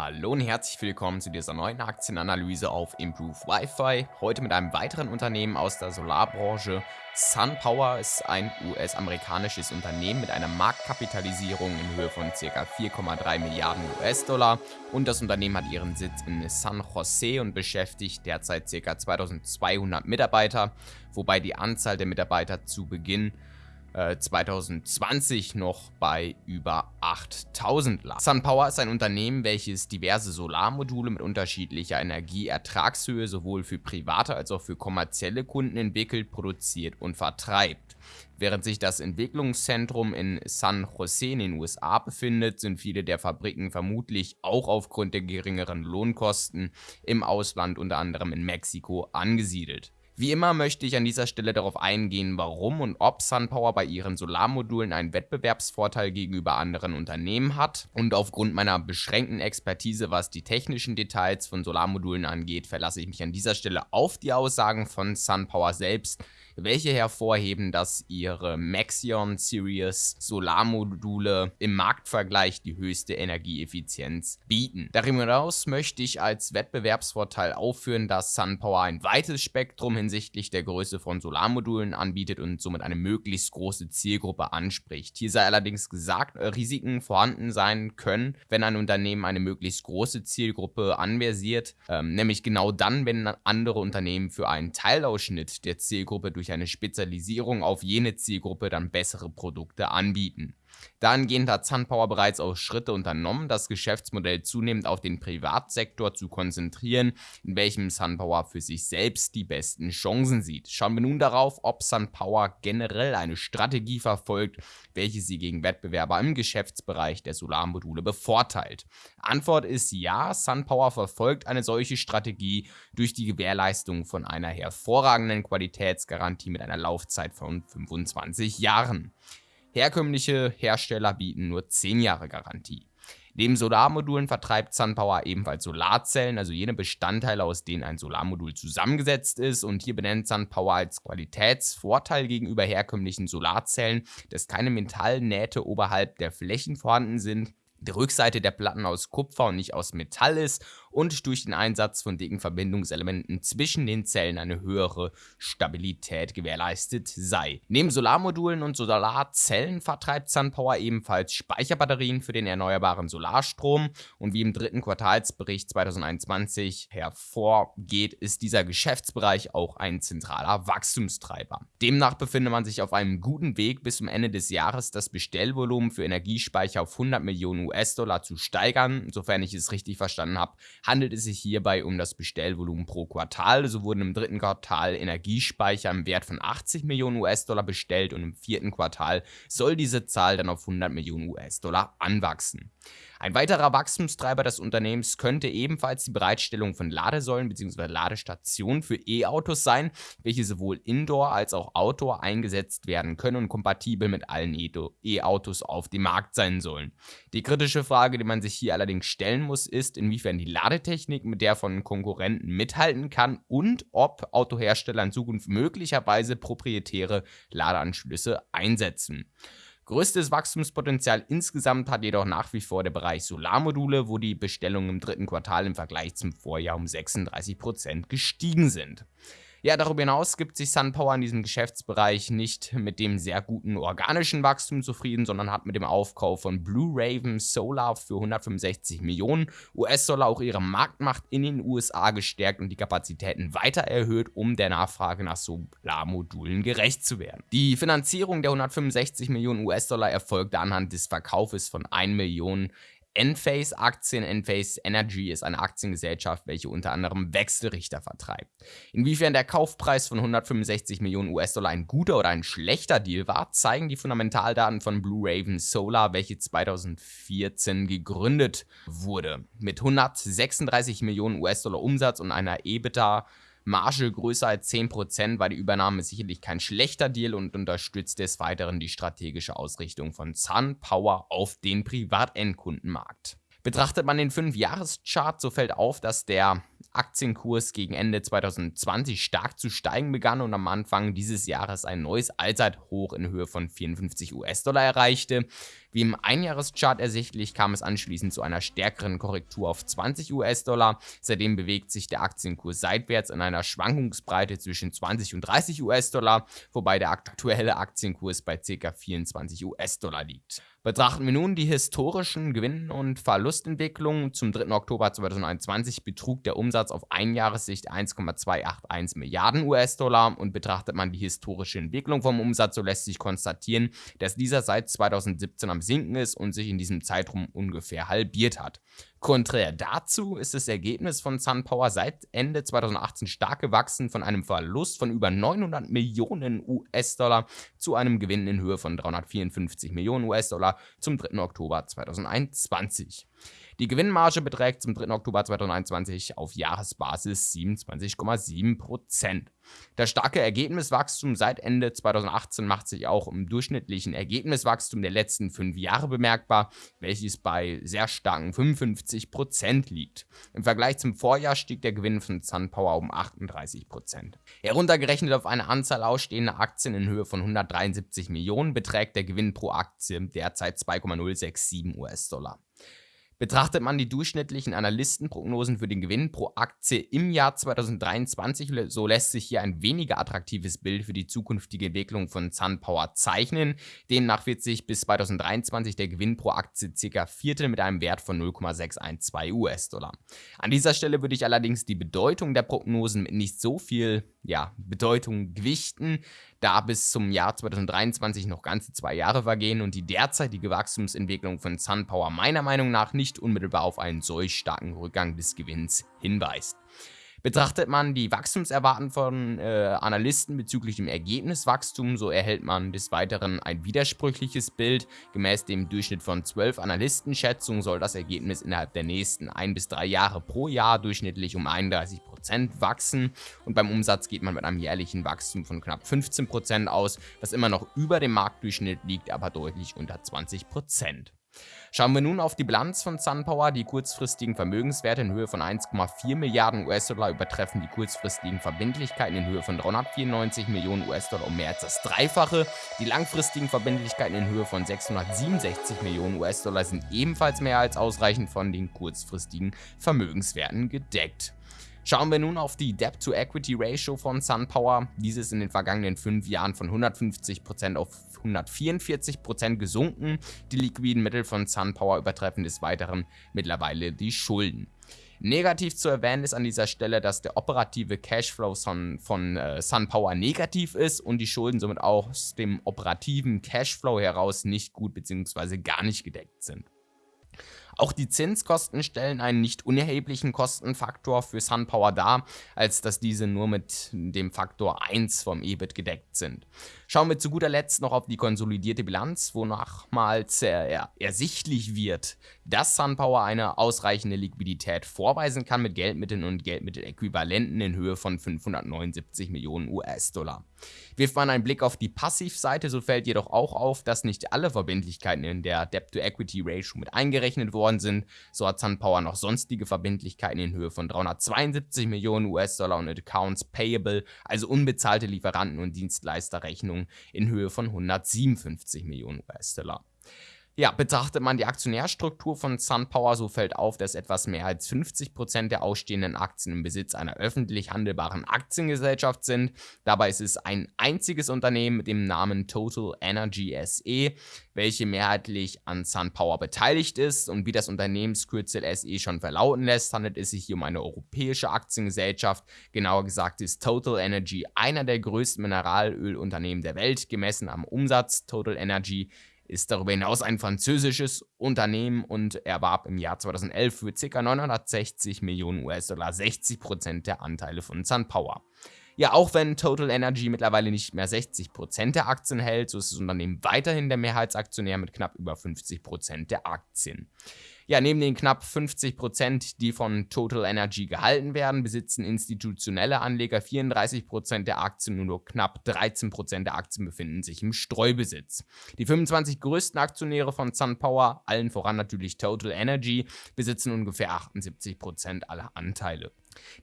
Hallo und herzlich willkommen zu dieser neuen Aktienanalyse auf Improve Wi-Fi. Heute mit einem weiteren Unternehmen aus der Solarbranche. SunPower ist ein US-amerikanisches Unternehmen mit einer Marktkapitalisierung in Höhe von ca. 4,3 Milliarden US-Dollar und das Unternehmen hat ihren Sitz in San Jose und beschäftigt derzeit ca. 2200 Mitarbeiter, wobei die Anzahl der Mitarbeiter zu Beginn 2020 äh, noch bei über 8000 lag. SunPower ist ein Unternehmen, welches diverse Solarmodule mit unterschiedlicher Energieertragshöhe sowohl für private als auch für kommerzielle Kunden entwickelt, produziert und vertreibt. Während sich das Entwicklungszentrum in San Jose in den USA befindet, sind viele der Fabriken vermutlich auch aufgrund der geringeren Lohnkosten im Ausland unter anderem in Mexiko angesiedelt. Wie immer möchte ich an dieser Stelle darauf eingehen, warum und ob SunPower bei ihren Solarmodulen einen Wettbewerbsvorteil gegenüber anderen Unternehmen hat. Und aufgrund meiner beschränkten Expertise, was die technischen Details von Solarmodulen angeht, verlasse ich mich an dieser Stelle auf die Aussagen von SunPower selbst, welche hervorheben, dass ihre Maxion Series Solarmodule im Marktvergleich die höchste Energieeffizienz bieten. Darüber hinaus möchte ich als Wettbewerbsvorteil aufführen, dass SunPower ein weites Spektrum hinsichtlich der Größe von Solarmodulen anbietet und somit eine möglichst große Zielgruppe anspricht. Hier sei allerdings gesagt, äh, Risiken vorhanden sein können, wenn ein Unternehmen eine möglichst große Zielgruppe anversiert, ähm, nämlich genau dann, wenn andere Unternehmen für einen Teilausschnitt der Zielgruppe durch durch eine Spezialisierung auf jene Zielgruppe dann bessere Produkte anbieten. Dahingehend hat SunPower bereits auch Schritte unternommen, das Geschäftsmodell zunehmend auf den Privatsektor zu konzentrieren, in welchem SunPower für sich selbst die besten Chancen sieht. Schauen wir nun darauf, ob SunPower generell eine Strategie verfolgt, welche sie gegen Wettbewerber im Geschäftsbereich der Solarmodule bevorteilt. Antwort ist ja, SunPower verfolgt eine solche Strategie durch die Gewährleistung von einer hervorragenden Qualitätsgarantie mit einer Laufzeit von 25 Jahren. Herkömmliche Hersteller bieten nur 10 Jahre Garantie. Neben Solarmodulen vertreibt SunPower ebenfalls Solarzellen, also jene Bestandteile, aus denen ein Solarmodul zusammengesetzt ist. Und hier benennt SunPower als Qualitätsvorteil gegenüber herkömmlichen Solarzellen, dass keine Metallnähte oberhalb der Flächen vorhanden sind, die Rückseite der Platten aus Kupfer und nicht aus Metall ist und durch den Einsatz von dicken Verbindungselementen zwischen den Zellen eine höhere Stabilität gewährleistet sei. Neben Solarmodulen und Solarzellen vertreibt SunPower ebenfalls Speicherbatterien für den erneuerbaren Solarstrom und wie im dritten Quartalsbericht 2021 hervorgeht, ist dieser Geschäftsbereich auch ein zentraler Wachstumstreiber. Demnach befindet man sich auf einem guten Weg bis zum Ende des Jahres das Bestellvolumen für Energiespeicher auf 100 Millionen US-Dollar zu steigern, sofern ich es richtig verstanden habe, handelt es sich hierbei um das Bestellvolumen pro Quartal. So wurden im dritten Quartal Energiespeicher im Wert von 80 Millionen US-Dollar bestellt und im vierten Quartal soll diese Zahl dann auf 100 Millionen US-Dollar anwachsen. Ein weiterer Wachstumstreiber des Unternehmens könnte ebenfalls die Bereitstellung von Ladesäulen bzw. Ladestationen für E-Autos sein, welche sowohl indoor als auch outdoor eingesetzt werden können und kompatibel mit allen E-Autos auf dem Markt sein sollen. Die kritische Frage, die man sich hier allerdings stellen muss, ist, inwiefern die Ladetechnik mit der von Konkurrenten mithalten kann und ob Autohersteller in Zukunft möglicherweise proprietäre Ladeanschlüsse einsetzen. Größtes Wachstumspotenzial insgesamt hat jedoch nach wie vor der Bereich Solarmodule, wo die Bestellungen im dritten Quartal im Vergleich zum Vorjahr um 36% gestiegen sind. Ja, darüber hinaus gibt sich SunPower in diesem Geschäftsbereich nicht mit dem sehr guten organischen Wachstum zufrieden, sondern hat mit dem Aufkauf von Blue Raven Solar für 165 Millionen US-Dollar auch ihre Marktmacht in den USA gestärkt und die Kapazitäten weiter erhöht, um der Nachfrage nach Solarmodulen gerecht zu werden. Die Finanzierung der 165 Millionen US-Dollar erfolgte anhand des Verkaufes von 1 Million Enphase Aktien. Enphase Energy ist eine Aktiengesellschaft, welche unter anderem Wechselrichter vertreibt. Inwiefern der Kaufpreis von 165 Millionen US-Dollar ein guter oder ein schlechter Deal war, zeigen die Fundamentaldaten von Blue Raven Solar, welche 2014 gegründet wurde. Mit 136 Millionen US-Dollar Umsatz und einer EBITDA Marge größer als 10% war die Übernahme sicherlich kein schlechter Deal und unterstützt des Weiteren die strategische Ausrichtung von Sun Power auf den Privatendkundenmarkt. Betrachtet man den 5-Jahres-Chart, so fällt auf, dass der Aktienkurs gegen Ende 2020 stark zu steigen begann und am Anfang dieses Jahres ein neues Allzeithoch in Höhe von 54 US-Dollar erreichte. Wie im Einjahreschart ersichtlich kam es anschließend zu einer stärkeren Korrektur auf 20 US-Dollar. Seitdem bewegt sich der Aktienkurs seitwärts in einer Schwankungsbreite zwischen 20 und 30 US-Dollar, wobei der aktuelle Aktienkurs bei ca. 24 US-Dollar liegt. Betrachten wir nun die historischen Gewinn- und Verlustentwicklungen. Zum 3. Oktober 2021 betrug der Umsatz auf Einjahressicht 1,281 Milliarden US-Dollar und betrachtet man die historische Entwicklung vom Umsatz, so lässt sich konstatieren, dass dieser seit 2017 am Sinken ist und sich in diesem Zeitraum ungefähr halbiert hat. Konträr dazu ist das Ergebnis von SunPower seit Ende 2018 stark gewachsen von einem Verlust von über 900 Millionen US-Dollar zu einem Gewinn in Höhe von 354 Millionen US-Dollar zum 3. Oktober 2021. Die Gewinnmarge beträgt zum 3. Oktober 2021 auf Jahresbasis 27,7%. Das starke Ergebniswachstum seit Ende 2018 macht sich auch im durchschnittlichen Ergebniswachstum der letzten fünf Jahre bemerkbar, welches bei sehr starken 55% liegt. Im Vergleich zum Vorjahr stieg der Gewinn von SunPower um 38%. Heruntergerechnet auf eine Anzahl ausstehender Aktien in Höhe von 173 Millionen beträgt der Gewinn pro Aktie derzeit 2,067 US-Dollar. Betrachtet man die durchschnittlichen Analystenprognosen für den Gewinn pro Aktie im Jahr 2023, so lässt sich hier ein weniger attraktives Bild für die zukünftige Entwicklung von SunPower zeichnen. Demnach wird sich bis 2023 der Gewinn pro Aktie ca. Viertel mit einem Wert von 0,612 US-Dollar. An dieser Stelle würde ich allerdings die Bedeutung der Prognosen mit nicht so viel ja, Bedeutung gewichten, da bis zum Jahr 2023 noch ganze zwei Jahre vergehen und die derzeitige Wachstumsentwicklung von SunPower meiner Meinung nach nicht unmittelbar auf einen solch starken Rückgang des Gewinns hinweist. Betrachtet man die Wachstumserwarten von äh, Analysten bezüglich dem Ergebniswachstum, so erhält man des Weiteren ein widersprüchliches Bild. Gemäß dem Durchschnitt von 12 Analystenschätzungen soll das Ergebnis innerhalb der nächsten ein bis drei Jahre pro Jahr durchschnittlich um 31% wachsen und beim Umsatz geht man mit einem jährlichen Wachstum von knapp 15% aus, was immer noch über dem Marktdurchschnitt liegt, aber deutlich unter 20%. Schauen wir nun auf die Bilanz von SunPower. Die kurzfristigen Vermögenswerte in Höhe von 1,4 Milliarden US-Dollar übertreffen die kurzfristigen Verbindlichkeiten in Höhe von 394 Millionen US-Dollar um mehr als das Dreifache. Die langfristigen Verbindlichkeiten in Höhe von 667 Millionen US-Dollar sind ebenfalls mehr als ausreichend von den kurzfristigen Vermögenswerten gedeckt. Schauen wir nun auf die Debt-to-Equity-Ratio von SunPower. Diese ist in den vergangenen fünf Jahren von 150% auf 144% gesunken. Die liquiden Mittel von SunPower übertreffen des Weiteren mittlerweile die Schulden. Negativ zu erwähnen ist an dieser Stelle, dass der operative Cashflow von, von äh, SunPower negativ ist und die Schulden somit auch aus dem operativen Cashflow heraus nicht gut bzw. gar nicht gedeckt sind. Auch die Zinskosten stellen einen nicht unerheblichen Kostenfaktor für SunPower dar, als dass diese nur mit dem Faktor 1 vom EBIT gedeckt sind. Schauen wir zu guter Letzt noch auf die konsolidierte Bilanz, wonach mal er ersichtlich wird, dass SunPower eine ausreichende Liquidität vorweisen kann mit Geldmitteln und Geldmitteläquivalenten in Höhe von 579 Millionen US-Dollar. Wirft man einen Blick auf die Passivseite, so fällt jedoch auch auf, dass nicht alle Verbindlichkeiten in der Debt-to-Equity-Ratio mit eingerechnet worden sind. So hat SunPower noch sonstige Verbindlichkeiten in Höhe von 372 Millionen US-Dollar und Accounts Payable, also unbezahlte Lieferanten- und Dienstleisterrechnungen in Höhe von 157 Millionen US-Dollar. Ja, betrachtet man die Aktionärstruktur von SunPower, so fällt auf, dass etwas mehr als 50% der ausstehenden Aktien im Besitz einer öffentlich handelbaren Aktiengesellschaft sind. Dabei ist es ein einziges Unternehmen mit dem Namen Total Energy SE, welche mehrheitlich an SunPower beteiligt ist. Und wie das Unternehmenskürzel SE schon verlauten lässt, handelt es sich hier um eine europäische Aktiengesellschaft. Genauer gesagt ist Total Energy einer der größten Mineralölunternehmen der Welt, gemessen am Umsatz. Total Energy ist darüber hinaus ein französisches Unternehmen und erwarb im Jahr 2011 für ca. 960 Millionen US-Dollar 60% der Anteile von SunPower. Ja, auch wenn Total Energy mittlerweile nicht mehr 60% der Aktien hält, so ist das Unternehmen weiterhin der Mehrheitsaktionär mit knapp über 50% der Aktien. Ja, neben den knapp 50%, die von Total Energy gehalten werden, besitzen institutionelle Anleger 34% der Aktien, nur noch knapp 13% der Aktien befinden sich im Streubesitz. Die 25 größten Aktionäre von SunPower, allen voran natürlich Total Energy, besitzen ungefähr 78% aller Anteile.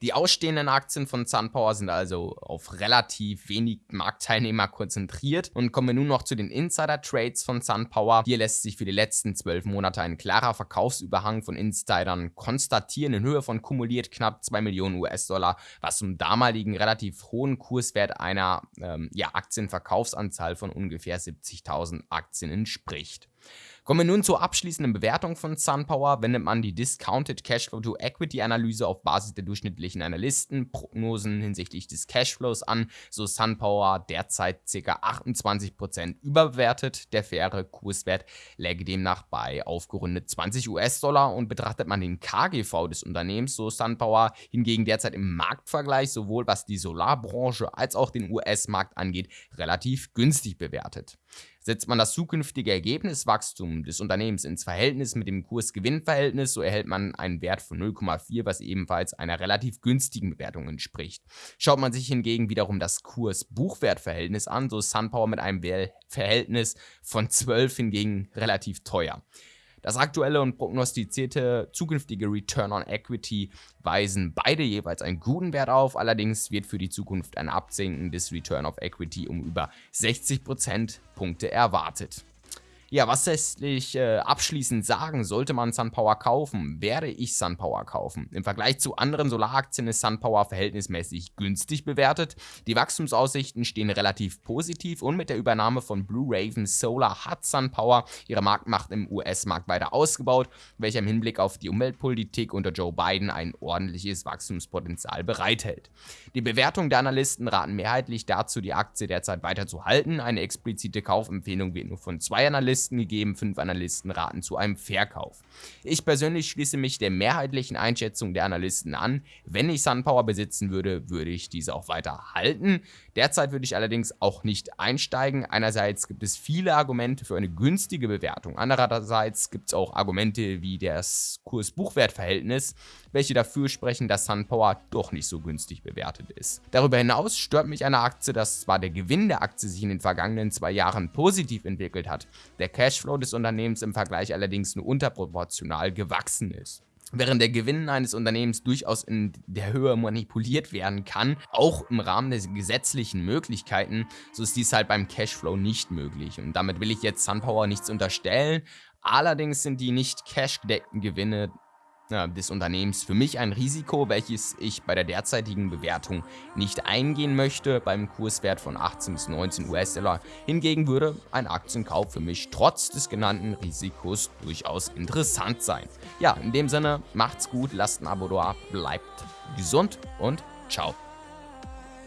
Die ausstehenden Aktien von SunPower sind also auf relativ wenig Marktteilnehmer konzentriert und kommen wir nun noch zu den Insider-Trades von SunPower. Hier lässt sich für die letzten zwölf Monate ein klarer Verkaufsüberhang von Insidern konstatieren in Höhe von kumuliert knapp 2 Millionen US-Dollar, was zum damaligen relativ hohen Kurswert einer ähm, ja, Aktienverkaufsanzahl von ungefähr 70.000 Aktien entspricht. Kommen wir nun zur abschließenden Bewertung von SunPower. Wendet man die Discounted Cashflow to Equity Analyse auf Basis der durchschnittlichen Analystenprognosen hinsichtlich des Cashflows an, so SunPower derzeit ca. 28% überbewertet. Der faire Kurswert läge demnach bei aufgerundet 20 US-Dollar und betrachtet man den KGV des Unternehmens, so SunPower hingegen derzeit im Marktvergleich sowohl was die Solarbranche als auch den US-Markt angeht, relativ günstig bewertet. Setzt man das zukünftige Ergebniswachstum des Unternehmens ins Verhältnis mit dem Kurs-Gewinn-Verhältnis, so erhält man einen Wert von 0,4, was ebenfalls einer relativ günstigen Bewertung entspricht. Schaut man sich hingegen wiederum das Kurs-Buchwert-Verhältnis an, so ist SunPower mit einem Verhältnis von 12 hingegen relativ teuer. Das aktuelle und prognostizierte zukünftige Return on Equity weisen beide jeweils einen guten Wert auf, allerdings wird für die Zukunft ein Absenken des Return of Equity um über 60 Prozentpunkte erwartet. Ja, was lässt sich äh, abschließend sagen, sollte man SunPower kaufen? Werde ich SunPower kaufen? Im Vergleich zu anderen Solaraktien ist SunPower verhältnismäßig günstig bewertet. Die Wachstumsaussichten stehen relativ positiv und mit der Übernahme von Blue Raven Solar hat SunPower ihre Marktmacht im US-Markt weiter ausgebaut, welcher im Hinblick auf die Umweltpolitik unter Joe Biden ein ordentliches Wachstumspotenzial bereithält. Die Bewertung der Analysten raten mehrheitlich dazu, die Aktie derzeit weiter zu halten. Eine explizite Kaufempfehlung wird nur von zwei Analysten Analysten gegeben, fünf Analysten raten zu einem Verkauf. Ich persönlich schließe mich der mehrheitlichen Einschätzung der Analysten an. Wenn ich SunPower besitzen würde, würde ich diese auch weiter halten. Derzeit würde ich allerdings auch nicht einsteigen. Einerseits gibt es viele Argumente für eine günstige Bewertung. Andererseits gibt es auch Argumente wie das Kurs-Buchwert-Verhältnis, welche dafür sprechen, dass SunPower doch nicht so günstig bewertet ist. Darüber hinaus stört mich eine Aktie, dass zwar der Gewinn der Aktie sich in den vergangenen zwei Jahren positiv entwickelt hat, der Cashflow des Unternehmens im Vergleich allerdings nur unterproportional gewachsen ist. Während der Gewinn eines Unternehmens durchaus in der Höhe manipuliert werden kann, auch im Rahmen der gesetzlichen Möglichkeiten, so ist dies halt beim Cashflow nicht möglich. Und damit will ich jetzt SunPower nichts unterstellen, Allerdings sind die nicht cash-gedeckten Gewinne des Unternehmens für mich ein Risiko, welches ich bei der derzeitigen Bewertung nicht eingehen möchte. Beim Kurswert von 18 bis 19 US-Dollar hingegen würde ein Aktienkauf für mich trotz des genannten Risikos durchaus interessant sein. Ja, in dem Sinne, macht's gut, lasst ein Abo da, bleibt gesund und ciao.